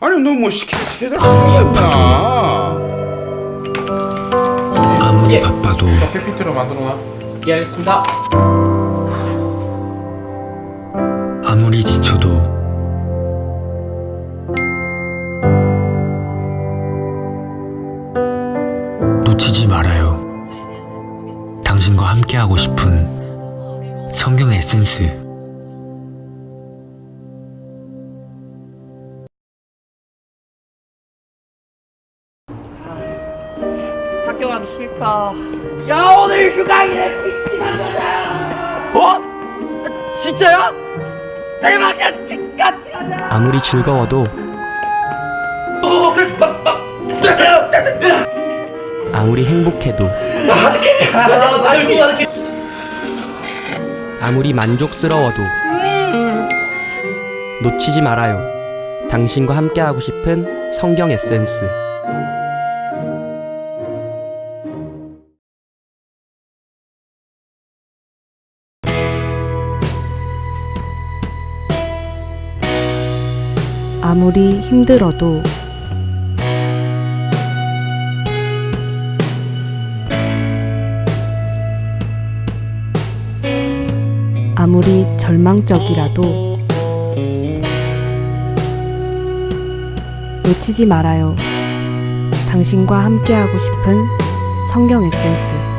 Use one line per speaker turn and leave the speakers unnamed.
아니 너 뭐 시키다 시키다 하는 게 뭐야
아무리
예.
바빠도
PPT로 만들어놔. 예, 알겠습니다.
아무리 지쳐도 놓치지 말아요. 당신과 함께하고 싶은 성경의 에센스.
학교 가기 싫다. 야 오늘 휴강이네 가자. 어? 진짜야? 대박이야 같이 가자.
아무리 즐거워도 아무리 행복해도 아무리 만족스러워도 놓치지 말아요. 당신과 함께하고 싶은 성경 에센스.
아무리 힘들어도 아무리 절망적이라도 놓치지 말아요. 당신과 함께하고 싶은 성경 에센스.